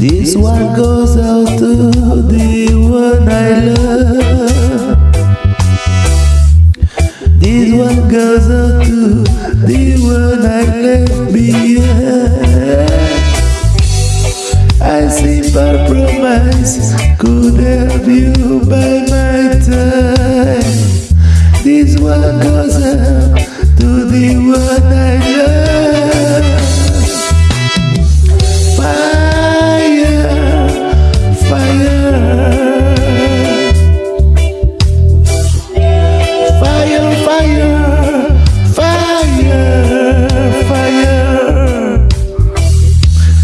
This one goes out to the one I love. This one goes out to the one I left behind. I simple promise could help you by my time. This one goes out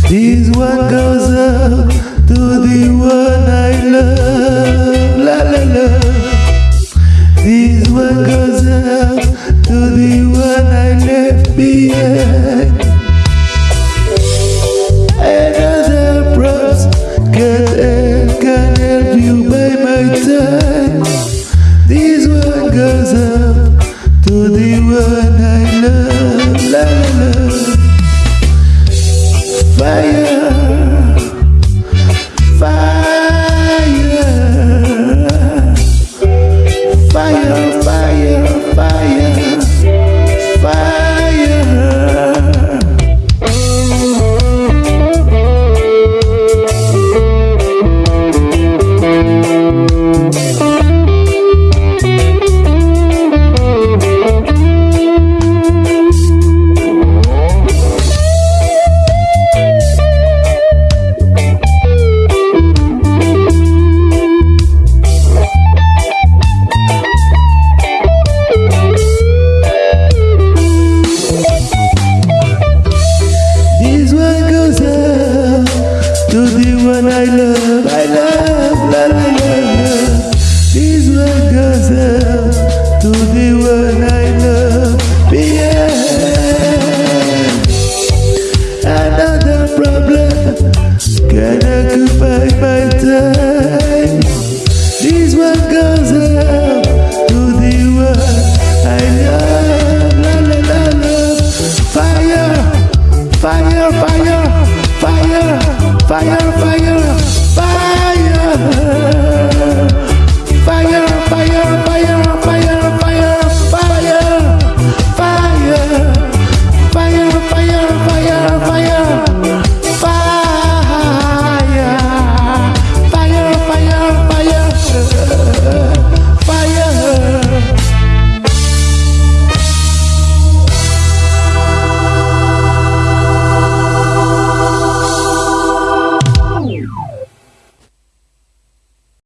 This one goes up to the one I love, la la la. to the one I love, I love, love, I love. This one goes out to the one I love, yeah. Another problem can occupy my time. This one goes out.